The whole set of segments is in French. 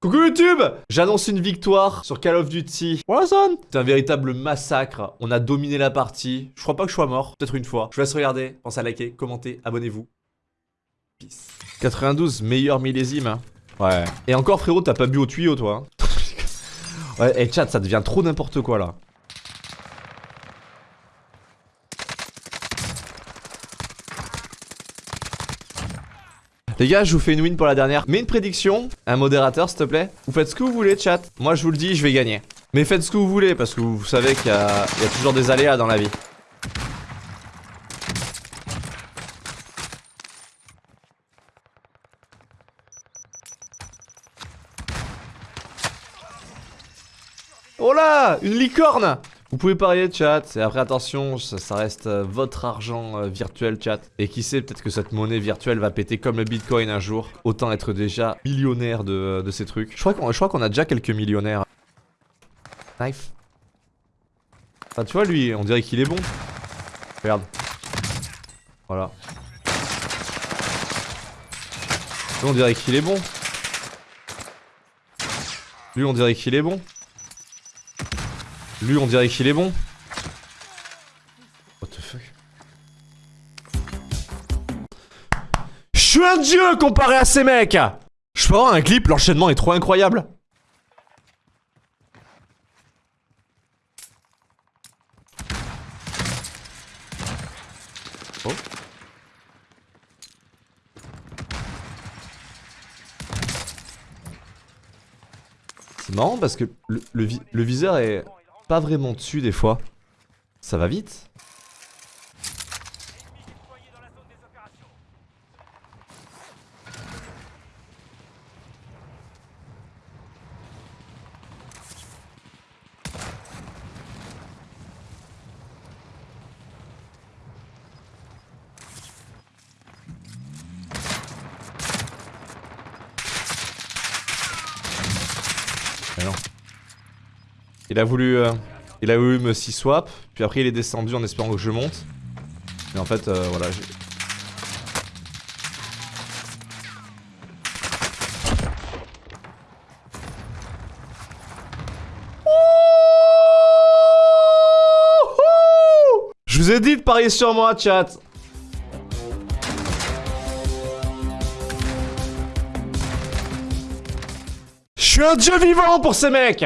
Coucou YouTube J'annonce une victoire sur Call of Duty Warzone C'est un véritable massacre, on a dominé la partie, je crois pas que je sois mort, peut-être une fois. Je vous laisse regarder, pensez à liker, commenter, abonnez-vous. Peace. 92, meilleur millésime. hein. Ouais. Et encore frérot, t'as pas bu au tuyau toi hein. Ouais, et chat, ça devient trop n'importe quoi là. Les gars, je vous fais une win pour la dernière. Mais une prédiction, un modérateur s'il te plaît. Vous faites ce que vous voulez, chat. Moi, je vous le dis, je vais gagner. Mais faites ce que vous voulez, parce que vous savez qu'il y, a y a toujours des aléas dans la vie. Oh là Une licorne Vous pouvez parier chat, et après attention, ça, reste euh, votre argent euh, virtuel chat. Et qui sait, peut-être que cette monnaie virtuelle va péter comme le bitcoin un jour. Autant être déjà millionnaire de, de ces trucs. Je crois qu'on je crois qu'on a déjà quelques millionnaires. Knife. Ah tu vois lui, on dirait qu'il est bon. Regarde. Voilà. Lui on dirait qu'il est bon. Lui on dirait qu'il est bon. Lui, on dirait qu'il est bon. What the fuck? Je suis un dieu comparé à ces mecs Je peux avoir un clip, l'enchaînement est trop incroyable. Oh. C'est marrant parce que le, le vi- le viseur est pas vraiment dessus des fois. Ça va vite. A voulu, euh, il a voulu me six swap, puis après il est descendu en espérant que je monte. Mais en fait, euh, voilà. Je vous ai dit de parier sur moi, chat. Je suis un dieu vivant pour ces mecs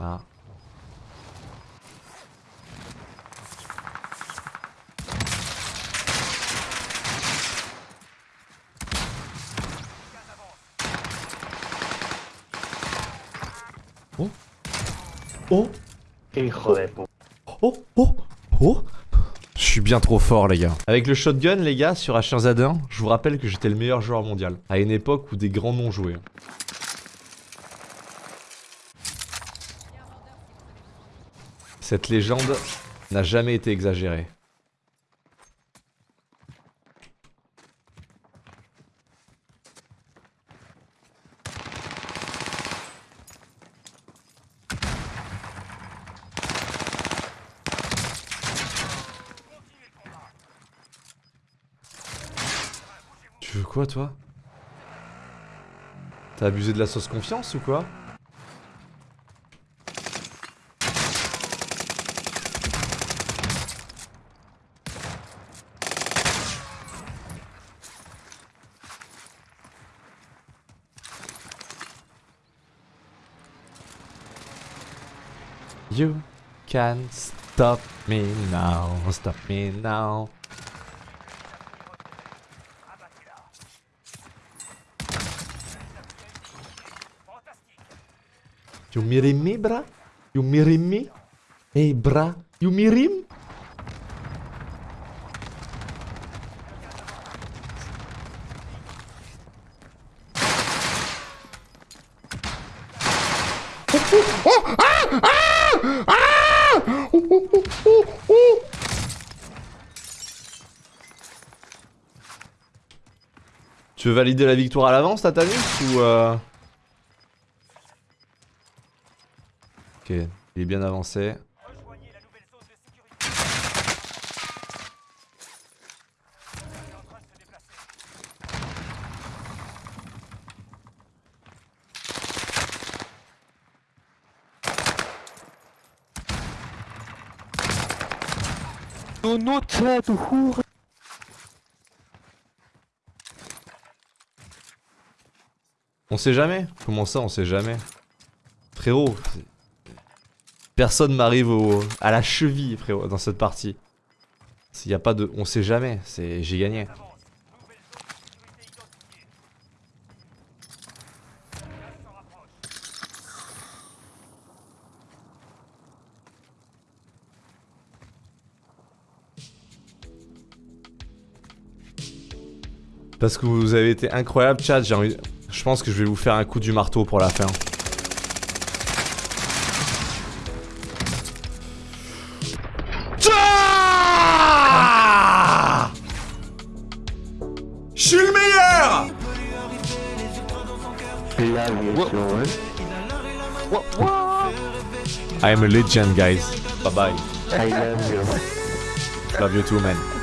Ah. Oh Oh de puta. Oh Oh Oh Je suis bien trop fort les gars. Avec le shotgun les gars sur H1Z1, je vous rappelle que j'étais le meilleur joueur mondial. À une époque où des grands noms jouaient. Cette légende n'a jamais été exagérée. Tu veux quoi toi? T'as abusé de la sauce confiance ou quoi? You can't stop me now, stop me now. You mirim me, bra? You mirim me? Hey? You mirim? Tu veux valider la victoire à l'avance, Tatanus, ou euh... Ok, il est bien avancé. On sait jamais Comment ça, on sait jamais? Frérot, personne m'arrive au... à la cheville, frérot, dans cette partie. S'il y a pas de... On sait jamais, c'est... J'ai gagné. Parce que vous avez été incroyable, chat, j'ai envie... Je pense que je vais vous faire un coup du marteau pour la fin. Je suis le meilleur I am a legend, guys. Bye bye. I love you. Love you too, man.